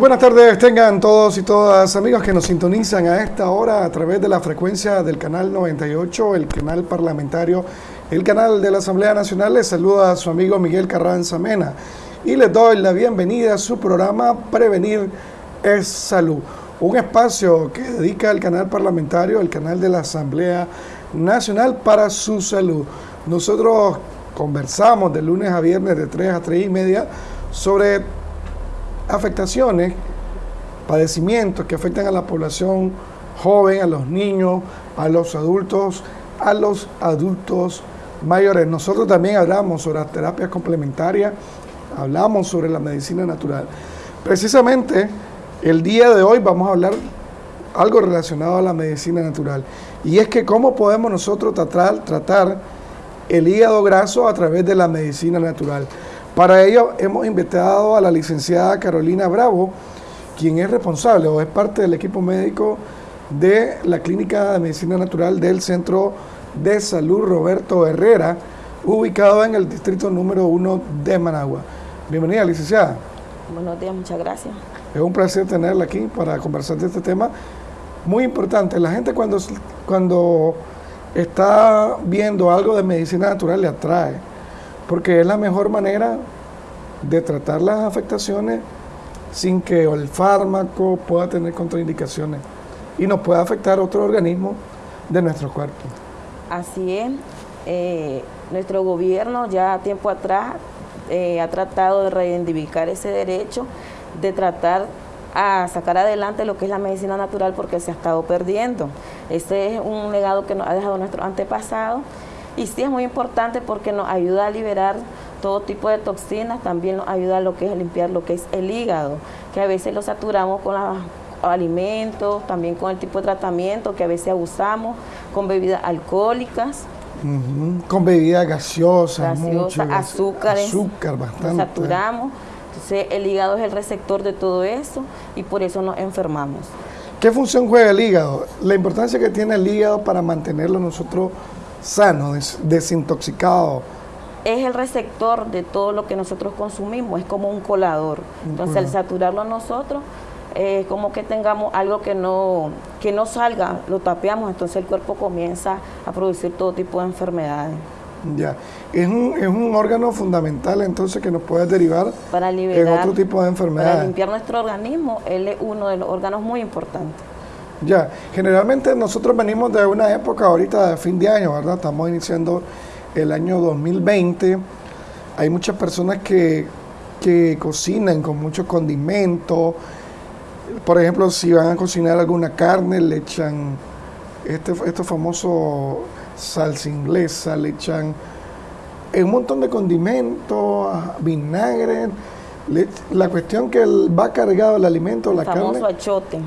Buenas tardes, tengan todos y todas amigos que nos sintonizan a esta hora a través de la frecuencia del canal 98, el canal parlamentario, el canal de la Asamblea Nacional. Les saluda a su amigo Miguel Carranza Mena y les doy la bienvenida a su programa Prevenir es Salud, un espacio que dedica el canal parlamentario, el canal de la Asamblea Nacional para su salud. Nosotros conversamos de lunes a viernes de 3 a 3 y media sobre afectaciones, padecimientos que afectan a la población joven, a los niños, a los adultos, a los adultos mayores. Nosotros también hablamos sobre las terapias complementarias, hablamos sobre la medicina natural. Precisamente el día de hoy vamos a hablar algo relacionado a la medicina natural. Y es que cómo podemos nosotros tratar, tratar el hígado graso a través de la medicina natural. Para ello hemos invitado a la licenciada Carolina Bravo, quien es responsable o es parte del equipo médico de la Clínica de Medicina Natural del Centro de Salud Roberto Herrera, ubicado en el distrito número 1 de Managua. Bienvenida, licenciada. Buenos días, muchas gracias. Es un placer tenerla aquí para conversar de este tema muy importante. La gente cuando, cuando está viendo algo de medicina natural le atrae porque es la mejor manera de tratar las afectaciones sin que el fármaco pueda tener contraindicaciones y nos pueda afectar otro organismo de nuestro cuerpo. Así es. Eh, nuestro gobierno ya tiempo atrás eh, ha tratado de reivindicar ese derecho, de tratar a sacar adelante lo que es la medicina natural porque se ha estado perdiendo. Ese es un legado que nos ha dejado nuestro antepasado y sí es muy importante porque nos ayuda a liberar todo tipo de toxinas, también nos ayuda a lo que es limpiar lo que es el hígado, que a veces lo saturamos con los alimentos, también con el tipo de tratamiento que a veces abusamos, con bebidas alcohólicas. Con bebidas gaseosas, azúcares, azúcar bastante. saturamos. Entonces el hígado es el receptor de todo eso y por eso nos enfermamos. ¿Qué función juega el hígado? La importancia que tiene el hígado para mantenerlo nosotros sano, desintoxicado. Es el receptor de todo lo que nosotros consumimos, es como un colador. Entonces, al saturarlo a nosotros, es como que tengamos algo que no, que no salga, lo tapeamos, entonces el cuerpo comienza a producir todo tipo de enfermedades. Ya, es un, es un órgano fundamental entonces que nos puede derivar para en otro tipo de enfermedades. Para limpiar nuestro organismo, él es uno de los órganos muy importantes. Ya, generalmente nosotros venimos de una época ahorita de fin de año, ¿verdad? Estamos iniciando el año 2020. Hay muchas personas que, cocinan con muchos condimentos. Por ejemplo, si van a cocinar alguna carne, le echan este, este famoso salsa inglesa, le echan un montón de condimentos, vinagre. la cuestión que va cargado el alimento, la carne. famoso achote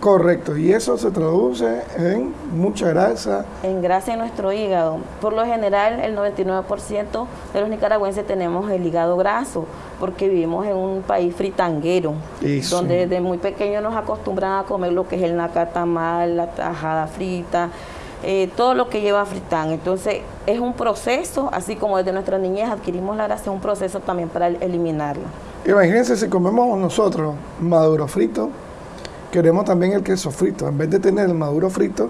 Correcto, y eso se traduce en mucha grasa. En grasa en nuestro hígado. Por lo general, el 99% de los nicaragüenses tenemos el hígado graso, porque vivimos en un país fritanguero, donde desde muy pequeños nos acostumbran a comer lo que es el nacatamal, la tajada frita, eh, todo lo que lleva fritán. Entonces, es un proceso, así como desde nuestra niñez adquirimos la grasa, es un proceso también para eliminarla. Imagínense si comemos nosotros maduro frito, queremos también el queso frito. En vez de tener el maduro frito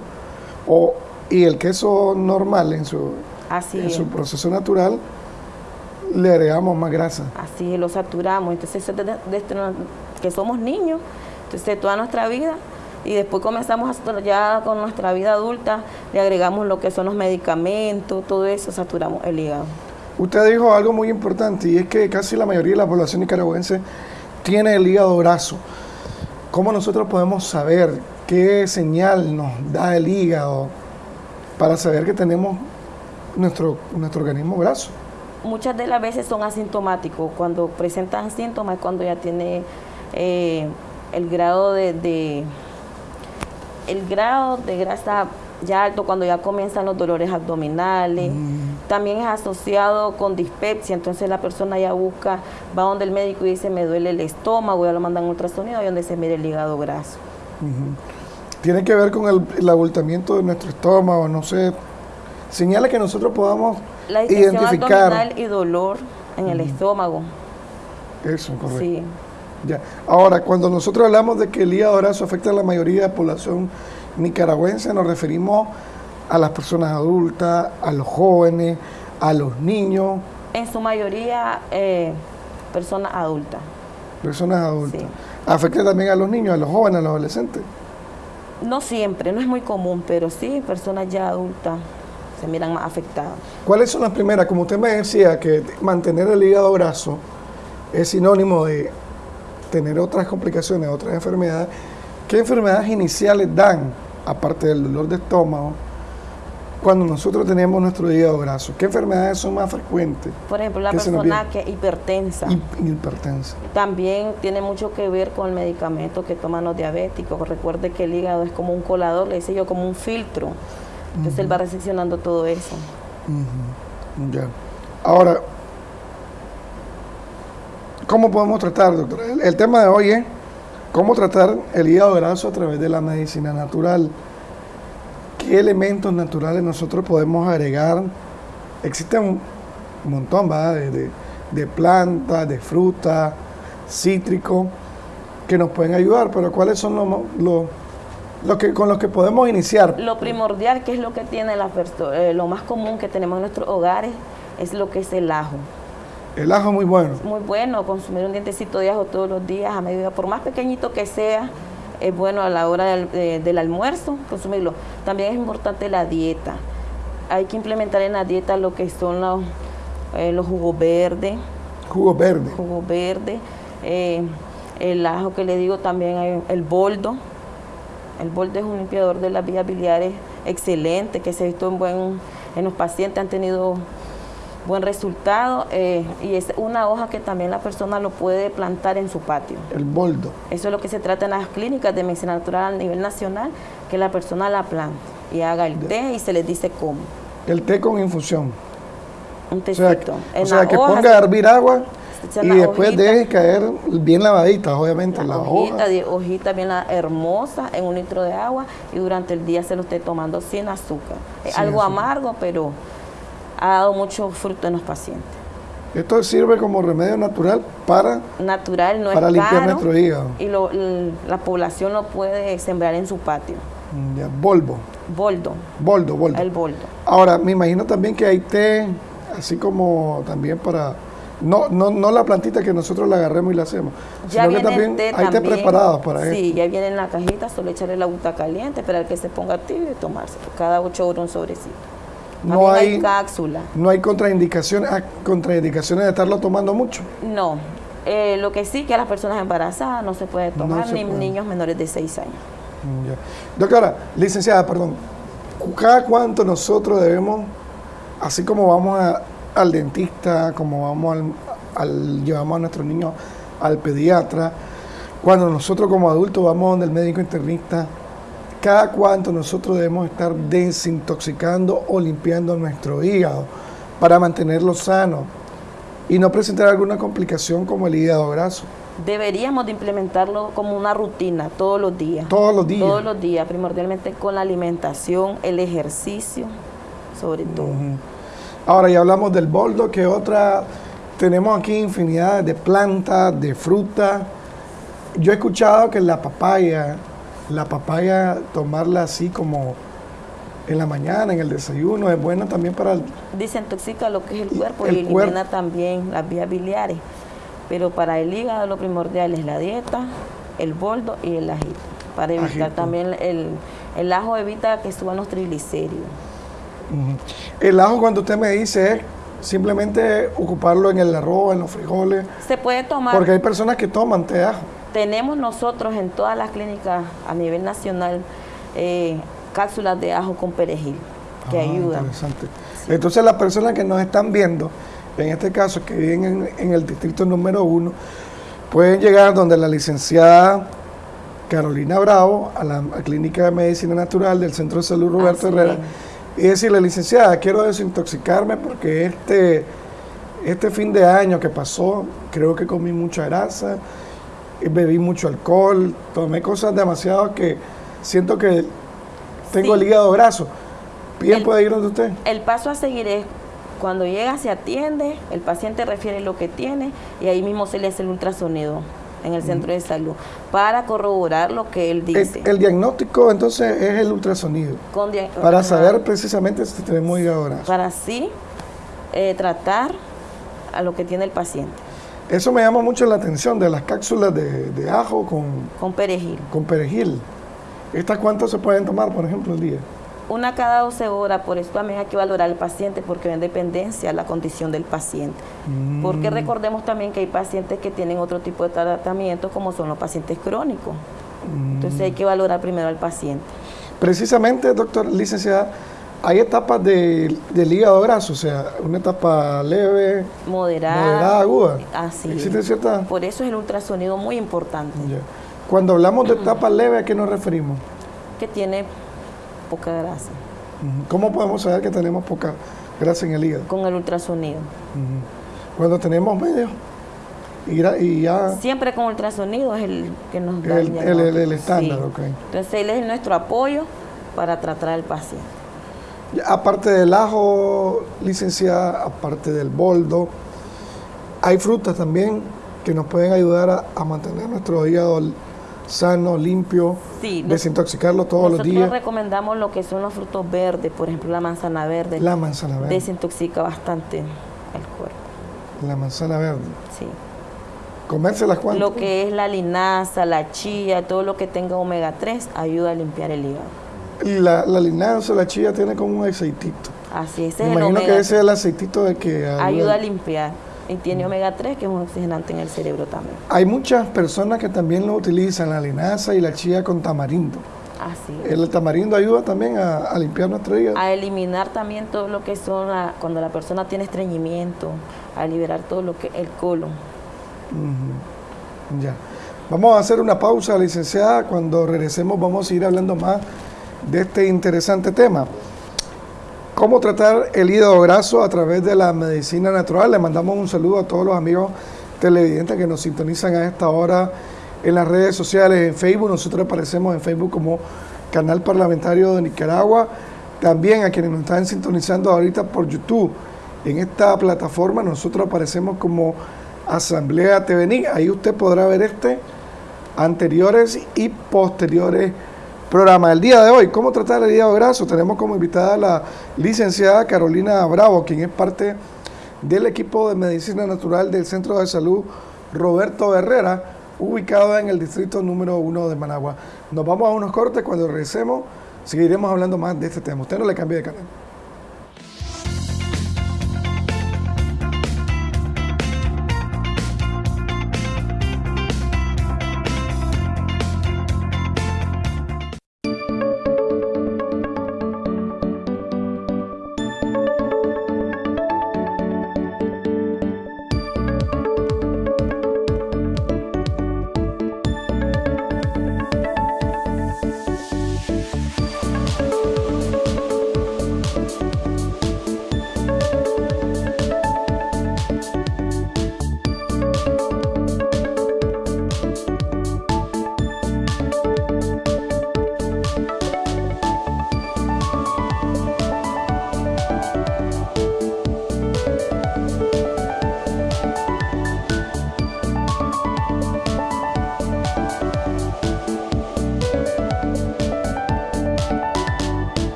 o, y el queso normal en su, en su proceso natural, le agregamos más grasa. Así lo saturamos. Entonces, desde, que somos niños, entonces toda nuestra vida y después comenzamos ya con nuestra vida adulta, le agregamos lo que son los medicamentos, todo eso, saturamos el hígado. Usted dijo algo muy importante y es que casi la mayoría de la población nicaragüense tiene el hígado graso. ¿Cómo nosotros podemos saber qué señal nos da el hígado para saber que tenemos nuestro, nuestro organismo graso? Muchas de las veces son asintomáticos. Cuando presentan síntomas cuando ya tiene eh, el grado de, el grado de grasa ya alto cuando ya comienzan los dolores abdominales. Mm. También es asociado con dispepsia, entonces la persona ya busca, va donde el médico y dice me duele el estómago, ya lo mandan a ultrasonido y donde se mide el hígado graso. Tiene que ver con el, el, abultamiento de nuestro estómago, no sé, señales que nosotros podamos la identificar. abdominal y dolor en el estómago. Eso, correcto. Sí. Ya. Ahora, cuando nosotros hablamos de que el hígado graso afecta a la mayoría de la población nicaragüense, nos referimos a las personas adultas, a los jóvenes, a los niños. En su mayoría, eh, personas adultas. Personas adultas. ¿Afecta también a los niños, a los jóvenes, a los adolescentes? No siempre, no es muy común, pero sí, personas ya adultas se miran más afectadas. ¿Cuáles son las primeras? Como usted me decía, que mantener el hígado graso es sinónimo de tener otras complicaciones, otras enfermedades. ¿Qué enfermedades iniciales dan, aparte del dolor de estómago, cuando nosotros tenemos nuestro hígado graso? ¿Qué enfermedades son más frecuentes? Por ejemplo, la persona que es hipertensa. hipertensa. También tiene mucho que ver con el medicamento que toman los diabéticos. Recuerde que el hígado es como un colador, le dice yo, como un filtro. Entonces él va recepcionando todo eso. Ya. Ahora, ¿cómo podemos tratar, doctor? el tema de hoy es cómo tratar el hígado graso a través de la medicina natural qué elementos naturales nosotros podemos agregar. Existen un montón De, de, plantas, de frutas, cítricos, que nos pueden ayudar, pero ¿cuáles son los, los, que, con los que podemos iniciar? Lo primordial, que es lo que tiene la eh, lo más común que tenemos en nuestros hogares, es lo que es el ajo. El ajo muy bueno. Muy bueno, consumir un dientecito de ajo todos los días, a medida, por más pequeñito que sea, es bueno a la hora del, almuerzo consumirlo. También es importante la dieta. Hay que implementar en la dieta lo que son los, eh, los jugos verdes. Jugos verdes. Jugos verdes. Eh, el ajo que le digo también, hay el boldo. El boldo es un limpiador de las vías biliares excelente, que se ha visto en, buen, en los pacientes, han tenido buen resultado eh, y es una hoja que también la persona lo puede plantar en su patio. El boldo. Eso es lo que se trata en las clínicas de medicina natural a nivel nacional, que la persona la plante y haga el té y se les dice cómo. El té con infusión. Un tecito. O sea, que, ponga a hervir agua y después deje caer bien lavadita, obviamente, la, hojita, hojita bien hermosa en un litro de agua y durante el día se lo esté tomando sin azúcar. Algo amargo, pero ha dado mucho fruto en los pacientes. Esto sirve como remedio natural para, natural, no para limpiar nuestro hígado. Y la población lo puede sembrar en su patio. Mm, ya, bolbo. Boldo. Boldo, boldo. El boldo. Ahora, me imagino también que hay té, así como también para... No, no, no la plantita que nosotros la agarremos y la hacemos, ya sino que también hay té preparados para eso. Sí, ya viene en la cajita, solo echarle la agua caliente, esperar que se ponga tibio y tomarse. Cada ocho horas un sobrecito no hay, cápsula. No hay contraindicaciones, ah, contraindicaciones de estarlo tomando mucho. No. Eh, lo que sí que a las personas embarazadas no se puede tomar, ni niños menores de 6 años. Mm, Doctora, licenciada, perdón, ¿cada cuánto nosotros debemos, así como vamos al dentista, como vamos al, llevamos a nuestros niños al pediatra, cuando nosotros como adultos vamos donde el médico internista, cada cuánto nosotros debemos estar desintoxicando o limpiando nuestro hígado para mantenerlo sano y no presentar alguna complicación como el hígado graso. Deberíamos de implementarlo como una rutina todos los días. Todos los días. Todos los días, primordialmente con la alimentación, el ejercicio, sobre todo. Ahora ya hablamos del boldo, que otra, tenemos aquí infinidad de plantas, de frutas. Yo he escuchado que la papaya, la papaya, tomarla así como en la mañana, en el desayuno, es buena también para... Desintoxica lo que es el cuerpo y elimina también las vías biliares. Pero para el hígado lo primordial es la dieta, el boldo y el ajito. Para evitar también el, el ajo evita que suban los triglicéridos. El ajo cuando usted me dice es simplemente ocuparlo en el arroz, en los frijoles. Se puede tomar. Porque hay personas que toman té ajo tenemos nosotros en todas las clínicas a nivel nacional eh, cápsulas de ajo con perejil que ah, ayudan. Interesante. Entonces las personas que nos están viendo, en este caso que viven en, el distrito número uno, pueden llegar donde la licenciada Carolina Bravo, a la Clínica de Medicina Natural del Centro de Salud Roberto Herrera, y decirle, licenciada, quiero desintoxicarme porque este, este fin de año que pasó, creo que comí mucha grasa, bebí mucho alcohol, tomé cosas demasiado que siento que tengo el hígado graso. ¿Bien puede ir donde usted? El paso a seguir es cuando llega, se atiende, el paciente refiere lo que tiene y ahí mismo se le hace el ultrasonido en el centro de salud para corroborar lo que él dice. El, diagnóstico entonces es el ultrasonido. para saber precisamente si tenemos hígado graso. Para así eh, tratar a lo que tiene el paciente. Eso me llama mucho la atención de las cápsulas de, ajo con, con perejil. Con perejil. ¿Estas cuántas se pueden tomar, por ejemplo, al día? Una cada 12 horas, por eso también hay que valorar al paciente porque en dependencia la condición del paciente. Porque mm. recordemos también que hay pacientes que tienen otro tipo de tratamiento como son los pacientes crónicos. Entonces hay que valorar primero al paciente. Precisamente, doctor, licenciada, hay etapas de, del hígado graso, o sea, una etapa leve, moderada, aguda. Así. ¿Existe cierta? Por eso es el ultrasonido muy importante. Cuando hablamos de etapa leve, ¿a qué nos referimos? Que tiene poca grasa. ¿Cómo podemos saber que tenemos poca grasa en el hígado? Con el ultrasonido. Cuando tenemos medio y, ya... Siempre con ultrasonido es el que nos da el, el, estándar, ok. Entonces él es nuestro apoyo para tratar al paciente. Aparte del ajo, licenciada, aparte del boldo, hay frutas también que nos pueden ayudar a mantener nuestro hígado sano, limpio, desintoxicarlo todos los días. Nosotros recomendamos lo que son los frutos verdes, por ejemplo la manzana verde. La manzana verde. Desintoxica bastante el cuerpo. La manzana verde. Sí. ¿Comérselas cuánto? Lo que es la linaza, la chía, todo lo que tenga omega 3 ayuda a limpiar el hígado. Y la, la linaza, la chía tiene como un aceitito. Así es. Me imagino que ese es el aceitito de que ayuda a limpiar y tiene omega 3 que es un oxigenante en el cerebro también. Hay muchas personas que también lo utilizan, la linaza y la chía con tamarindo. Así es. El tamarindo ayuda también a, limpiar nuestro hígado. A eliminar también todo lo que son, cuando la persona tiene estreñimiento, a liberar todo lo que el colon. Ya. Vamos a hacer una pausa, licenciada. Cuando regresemos vamos a ir hablando más de este interesante tema. ¿Cómo tratar el hígado graso a través de la medicina natural? Le mandamos un saludo a todos los amigos televidentes que nos sintonizan a esta hora en las redes sociales, en Facebook. Nosotros aparecemos en Facebook como Canal Parlamentario de Nicaragua. También a quienes nos están sintonizando ahorita por YouTube. En esta plataforma nosotros aparecemos como Asamblea TVNI. Ahí usted podrá ver este, anteriores y posteriores programa. El día de hoy, ¿cómo tratar el hígado graso? Tenemos como invitada a la licenciada Carolina Bravo, quien es parte del equipo de medicina natural del Centro de Salud Roberto Herrera, ubicado en el distrito número uno de Managua. Nos vamos a unos cortes, cuando regresemos seguiremos hablando más de este tema. Usted no le cambie de canal.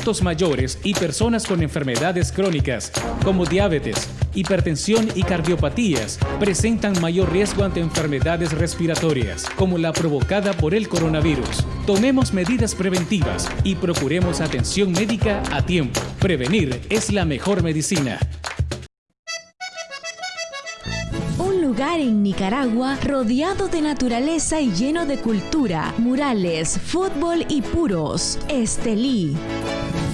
Adultos mayores y personas con enfermedades crónicas como diabetes, hipertensión y cardiopatías presentan mayor riesgo ante enfermedades respiratorias como la provocada por el coronavirus. Tomemos medidas preventivas y procuremos atención médica a tiempo. Prevenir es la mejor medicina. Un lugar en Nicaragua rodeado de naturaleza y lleno de cultura, murales, fútbol y puros. Estelí.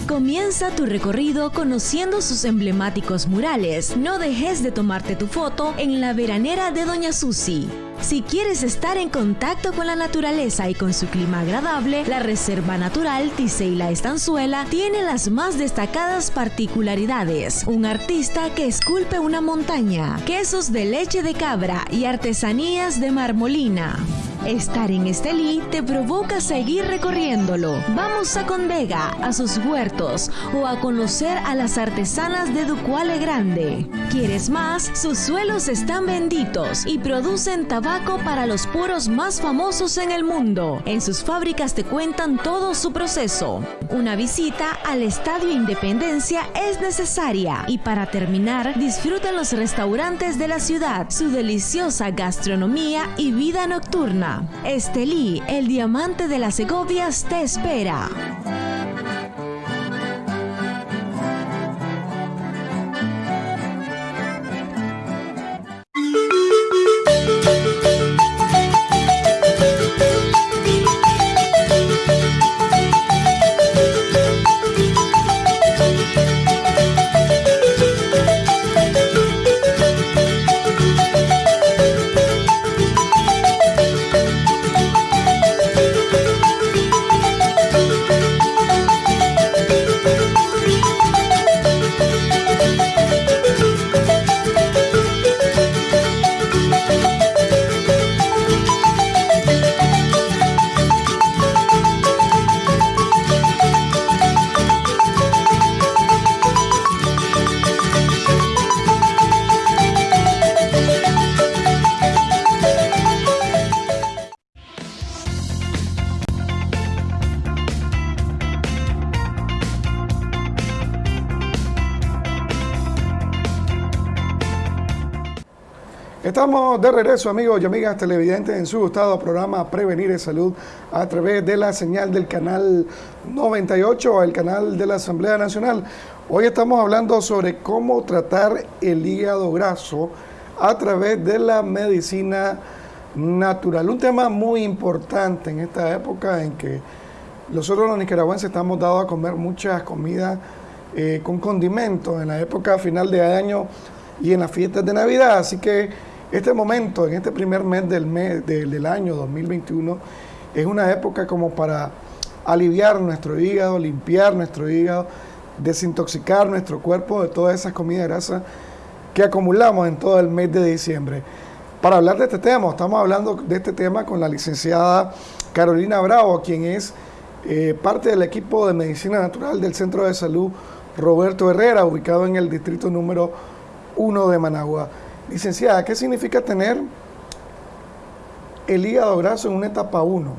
Comienza tu recorrido conociendo sus emblemáticos murales. No dejes de tomarte tu foto en la veranera de Doña Susi. Si quieres estar en contacto con la naturaleza y con su clima agradable, la Reserva Natural Tiseila Estanzuela tiene las más destacadas particularidades. Un artista que esculpe una montaña, quesos de leche de cabra y artesanías de marmolina. Estar en Estelí te provoca seguir recorriéndolo. Vamos a Convega, a sus huertos o a conocer a las artesanas de Ducuale Grande. ¿Quieres más? Sus suelos están benditos y producen tabaco para los puros más famosos en el mundo. En sus fábricas te cuentan todo su proceso. Una visita al Estadio Independencia es necesaria. Y para terminar, disfruta los restaurantes de la ciudad, su deliciosa gastronomía y vida nocturna. Estelí, el diamante de las Segovias, te espera. De regreso, amigos y amigas televidentes, en su gustado programa Prevenir en Salud a través de la señal del canal 98, el canal de la Asamblea Nacional. Hoy estamos hablando sobre cómo tratar el hígado graso a través de la medicina natural. Un tema muy importante en esta época en que nosotros los nicaragüenses estamos dados a comer muchas comidas eh, con condimentos en la época final de año y en las fiestas de Navidad. Así que este momento, en este primer mes del, mes, del año 2021, es una época como para aliviar nuestro hígado, limpiar nuestro hígado, desintoxicar nuestro cuerpo de todas esas comidas grasas que acumulamos en todo el mes de diciembre. Para hablar de este tema, estamos hablando de este tema con la licenciada Carolina Bravo, quien es eh, parte del equipo de medicina natural del Centro de Salud Roberto Herrera, ubicado en el distrito número 1 de Managua. Licenciada, ¿qué significa tener el hígado graso en una etapa 1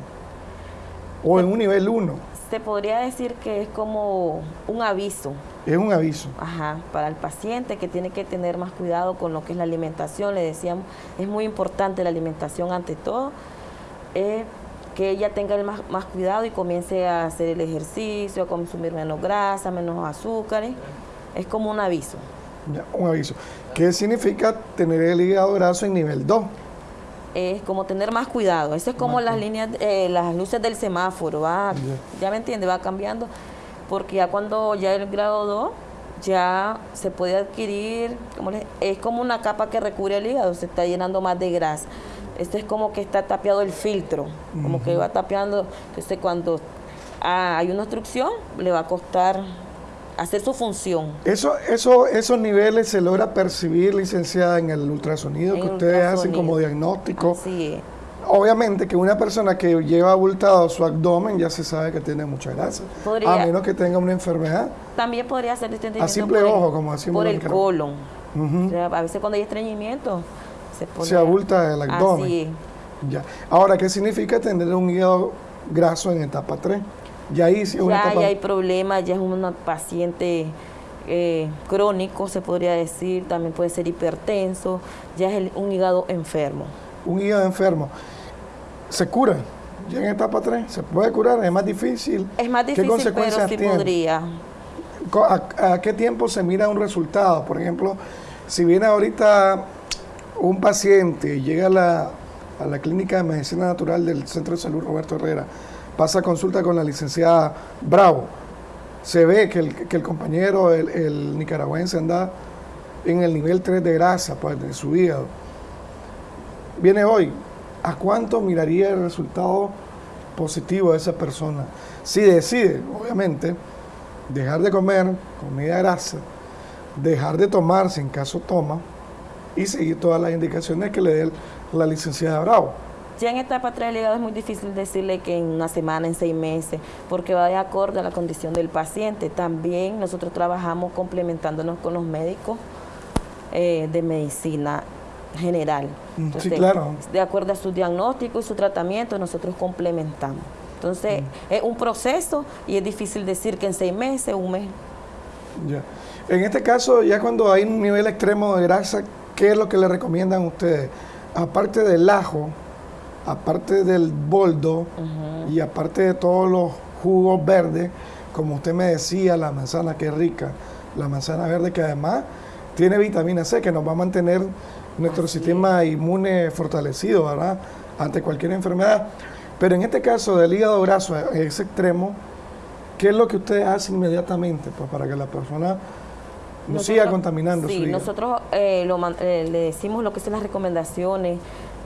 o en un nivel 1? Se podría decir que es como un aviso. Es un aviso. Ajá, para el paciente que tiene que tener más cuidado con lo que es la alimentación. Le decíamos, es muy importante la alimentación ante todo. que ella tenga más, más cuidado y comience a hacer el ejercicio, a consumir menos grasa, menos azúcares. Es como un aviso. Ya, un aviso. ¿Qué significa tener el hígado graso en nivel 2? Es como tener más cuidado. Eso es como las líneas, eh, las luces del semáforo. Va, ya me entiende, va cambiando. Porque ya cuando ya el grado 2 ya se puede adquirir, como es como una capa que recubre el hígado, se está llenando más de grasa. Este es como que está tapiado el filtro, como que va tapeando. Entonces cuando ah, hay una obstrucción, le va a costar hacer su función. Eso, eso, esos niveles se logra percibir, licenciada, en el ultrasonido que ustedes hacen como diagnóstico. Sí. Obviamente que una persona que lleva abultado su abdomen ya se sabe que tiene mucha grasa. a menos que tenga una enfermedad. También podría ser este A simple ojo, como decimos. Por el colon. a veces cuando hay estreñimiento se pone... Se abulta el abdomen. Así Ya. Ahora, ¿qué significa tener un hígado graso en etapa 3? Ya ahí ya, hay problemas, ya es un paciente eh, crónico, se podría decir, también puede ser hipertenso, ya es un hígado enfermo. Un hígado enfermo. ¿Se cura? Ya en etapa 3, ¿se puede curar? ¿Es más difícil? Es más difícil, pero sí podría. ¿A, qué tiempo se mira un resultado? Por ejemplo, si viene ahorita un paciente y llega a la, a la clínica de medicina natural del Centro de Salud Roberto Herrera, pasa consulta con la licenciada Bravo, se ve que el, compañero, el, nicaragüense, anda en el nivel 3 de grasa pues, de su hígado. Viene hoy, ¿a cuánto miraría el resultado positivo de esa persona? Si decide, obviamente, dejar de comer comida grasa, dejar de tomar, si en caso toma, y seguir todas las indicaciones que le dé la licenciada Bravo. Ya en etapa 3 del hígado es muy difícil decirle que en una semana, en seis meses, porque va de acuerdo a la condición del paciente. También nosotros trabajamos complementándonos con los médicos eh, de medicina general. Mm, sí, claro. De acuerdo a su diagnóstico y su tratamiento, nosotros complementamos. Entonces, mm. es un proceso y es difícil decir que en seis meses, un mes. Ya. En este caso, ya cuando hay un nivel extremo de grasa, ¿qué es lo que le recomiendan ustedes? Aparte del ajo, aparte del boldo y aparte de todos los jugos verdes, como usted me decía, la manzana que es rica, la manzana verde que además tiene vitamina C que nos va a mantener nuestro sistema inmune fortalecido, ¿verdad? Ante cualquier enfermedad. Pero en este caso del hígado graso a ese extremo, ¿qué es lo que usted hace inmediatamente pues, para que la persona no siga contaminando sí, nosotros eh, eh, le decimos lo que son las recomendaciones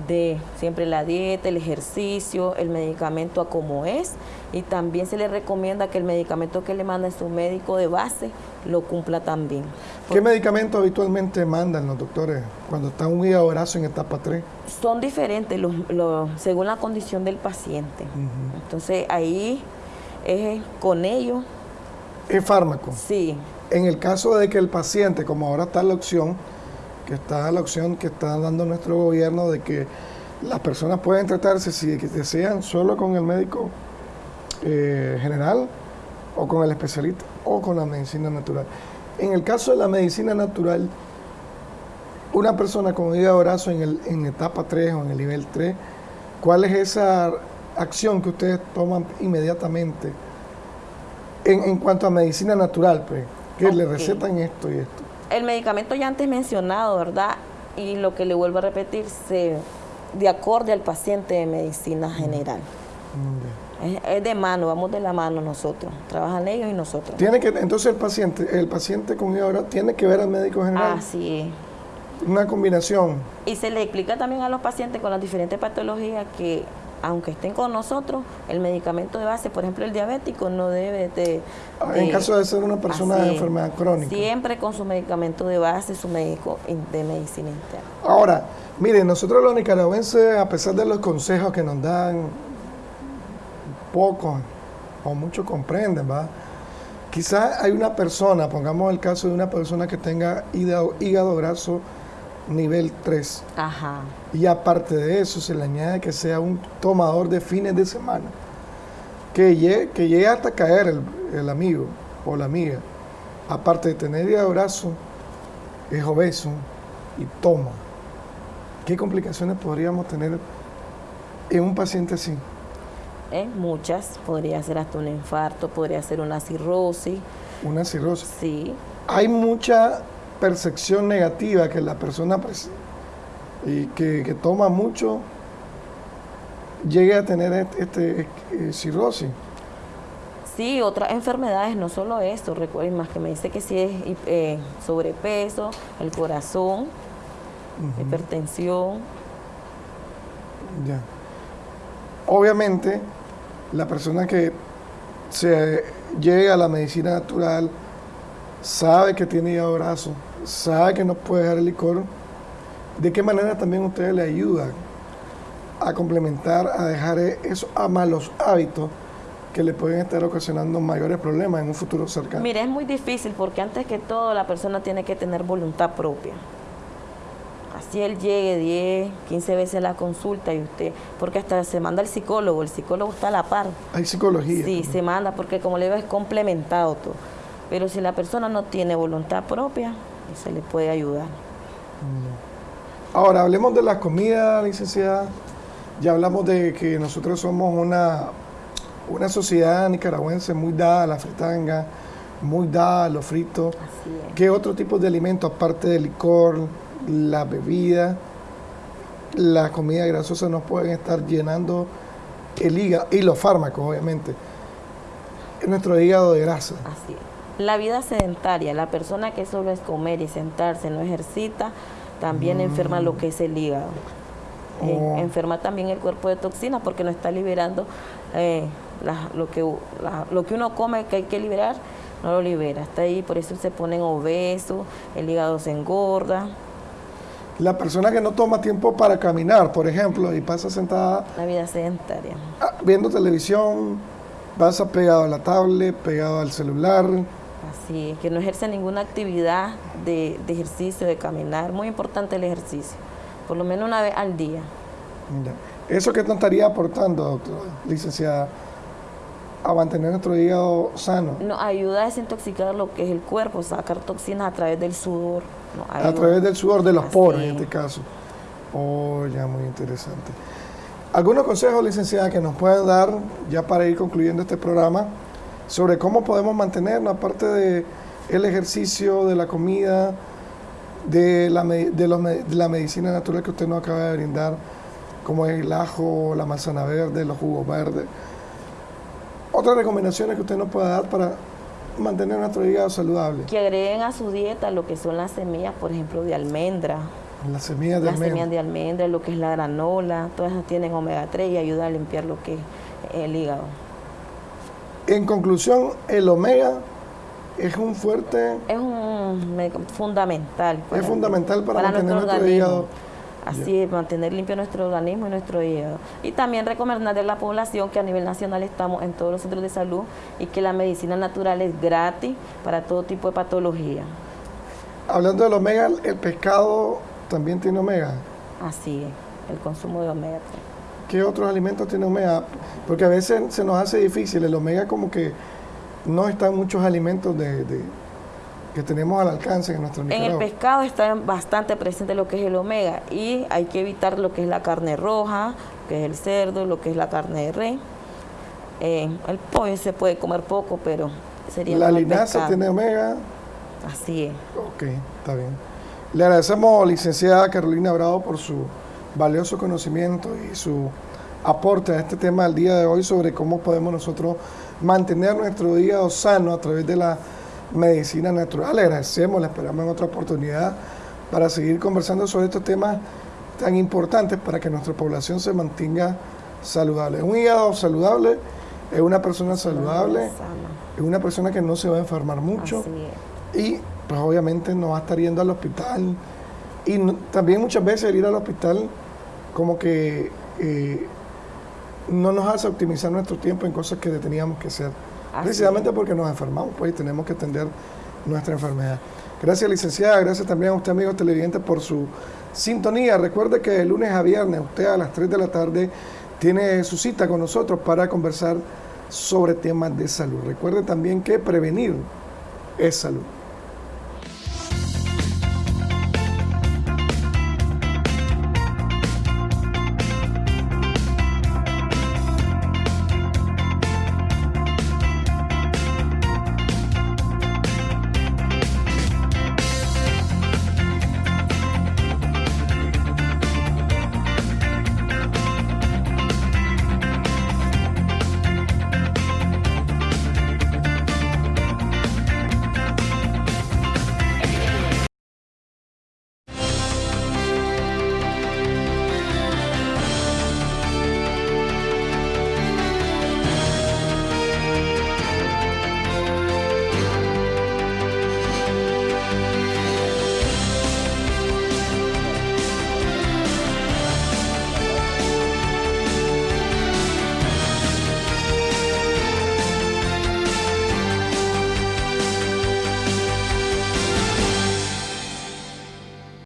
de siempre la dieta, el ejercicio, el medicamento a como es y también se le recomienda que el medicamento que le manda su médico de base lo cumpla también. ¿Qué medicamento habitualmente mandan los doctores cuando está un hígado graso en etapa 3? Son diferentes los, según la condición del paciente. Entonces ahí es con ellos. ¿Es fármaco? Sí. En el caso de que el paciente, como ahora está la opción, que está la opción que está dando nuestro gobierno de que las personas pueden tratarse si desean solo con el médico eh, general o con el especialista o con la medicina natural. En el caso de la medicina natural, una persona con hígado graso en, el, en etapa 3 o en el nivel 3, ¿cuál es esa acción que ustedes toman inmediatamente en, en cuanto a medicina natural? Pues, que le recetan esto y esto el medicamento ya antes mencionado, ¿verdad? Y lo que le vuelvo a repetir, se, de acorde al paciente de medicina general. Es, de mano, vamos de la mano nosotros. Trabajan ellos y nosotros. Tiene que, entonces el paciente, el paciente con ahora tiene que ver al médico general. Así es. Una combinación. Y se le explica también a los pacientes con las diferentes patologías que aunque estén con nosotros, el medicamento de base, por ejemplo el diabético, no debe de... Ah, en caso de ser una persona de enfermedad crónica. Siempre con su medicamento de base, su médico de medicina interna. Ahora, miren, nosotros los nicaragüenses, a pesar de los consejos que nos dan, pocos o muchos comprenden, ¿va? Quizás hay una persona, pongamos el caso de una persona que tenga hígado, hígado graso, nivel 3. Ajá. Y aparte de eso, se le añade que sea un tomador de fines de semana. Que llegue, que llegue hasta caer el, amigo o la amiga. Aparte de tener hígado brazo, es obeso y toma. ¿Qué complicaciones podríamos tener en un paciente así? Eh, muchas. Podría ser hasta un infarto, podría ser una cirrosis. Una cirrosis. Sí. Hay mucha percepción negativa que la persona pues, y que, toma mucho llegue a tener este, este eh, cirrosis. Sí, otras enfermedades, no solo esto, recuerden más que me dice que si es eh, sobrepeso, el corazón, hipertensión. Ya. Obviamente, la persona que se llega a la medicina natural sabe que tiene hígado graso, sabe que no puede dejar el licor, ¿de qué manera también ustedes le ayudan a complementar, a dejar esos malos hábitos que le pueden estar ocasionando mayores problemas en un futuro cercano? Mire, es muy difícil porque antes que todo la persona tiene que tener voluntad propia. Así él llegue 10, 15 veces a la consulta y usted, porque hasta se manda el psicólogo, el psicólogo está a la par. Hay psicología. Sí, se manda porque como le digo es complementado todo. Pero si la persona no tiene voluntad propia, se le puede ayudar. Ahora, hablemos de la comida, licenciada. Ya hablamos de que nosotros somos una, una sociedad nicaragüense muy dada a la fritanga, muy dada a los fritos. ¿Qué otro tipo de alimentos, aparte del licor, la bebida, la comida grasosa, nos pueden estar llenando el hígado y los fármacos, obviamente, nuestro hígado de grasa? Así es. La vida sedentaria, la persona que solo es comer y sentarse, no ejercita, también enferma lo que es el hígado. Eh, Oh. enferma también el cuerpo de toxinas porque no está liberando eh, la- lo, que, la- lo que uno come que hay que liberar, no lo libera. Está ahí, por eso se ponen obesos, el hígado se engorda, La persona que no toma tiempo para caminar, por ejemplo, y pasa sentada la vida sedentaria. ah, viendo televisión, pasa pegado a la tablet, pegado al celular. Así es, que no ejerce ninguna actividad de, de ejercicio, de caminar. Muy importante el ejercicio, por lo menos una vez al día. ¿Eso qué nos estaría aportando, doctora, licenciada, a mantener nuestro hígado sano? Nos ayuda a desintoxicar lo que es el cuerpo, sacar toxinas a través del sudor. A través del sudor de los Así poros, en es. este caso. Oh, ya, muy interesante. ¿Algunos consejos, licenciada, que nos pueden dar, ya para ir concluyendo este programa, sobre cómo podemos mantenernos, aparte de el ejercicio, de la comida, de la, de los de la medicina natural que usted nos acaba de brindar, como es el ajo, la manzana verde, los jugos verdes? Otras recomendaciones que usted nos pueda dar para mantener nuestro hígado saludable. Que agreguen a su dieta lo que son las semillas, por ejemplo, de almendra, Las semillas de las almendra. semillas de almendra, lo que es la granola, todas esas tienen omega 3 y ayuda a limpiar lo que es el hígado. En conclusión, el omega es un fuerte, Es un me- fundamental. es fundamental para, mantener nuestro, organismo. hígado. Así es, mantener limpio nuestro organismo y nuestro hígado. Y también recomendarle a la población que a nivel nacional estamos en todos los centros de salud y que la medicina natural es gratis para todo tipo de patología. Hablando del omega, el pescado también tiene omega. Así es, el consumo de omega 3. ¿Qué otros alimentos tiene omega? Porque a veces se nos hace difícil. El omega como que no está en muchos alimentos de, de- que tenemos al alcance en nuestro En el pescado está bastante presente lo que es el omega y hay que evitar lo que es la carne roja, que es el cerdo, lo que es la carne de res. Eh, el pollo se puede comer poco, pero sería La linaza pescado. tiene omega. Así es. Ok, está bien. Le agradecemos, licenciada Carolina Bravo, por su valioso conocimiento y su aporte a este tema del día de hoy sobre cómo podemos nosotros mantener nuestro hígado sano a través de la medicina natural. Le agradecemos, le esperamos en otra oportunidad para seguir conversando sobre estos temas tan importantes para que nuestra población se mantenga saludable. Un hígado saludable es una persona saludable, es una persona que no se va a enfermar mucho y pues obviamente no va a estar yendo al hospital y no- también muchas veces el ir al hospital como que eh, no nos hace optimizar nuestro tiempo en cosas que teníamos que hacer. Así precisamente porque nos enfermamos pues y tenemos que atender nuestra enfermedad. Gracias licenciada. Gracias también a usted amigo televidente por su sintonía. Recuerde que de lunes a viernes usted a las 3 de la tarde tiene su cita con nosotros para conversar sobre temas de salud. Recuerde también que prevenir es salud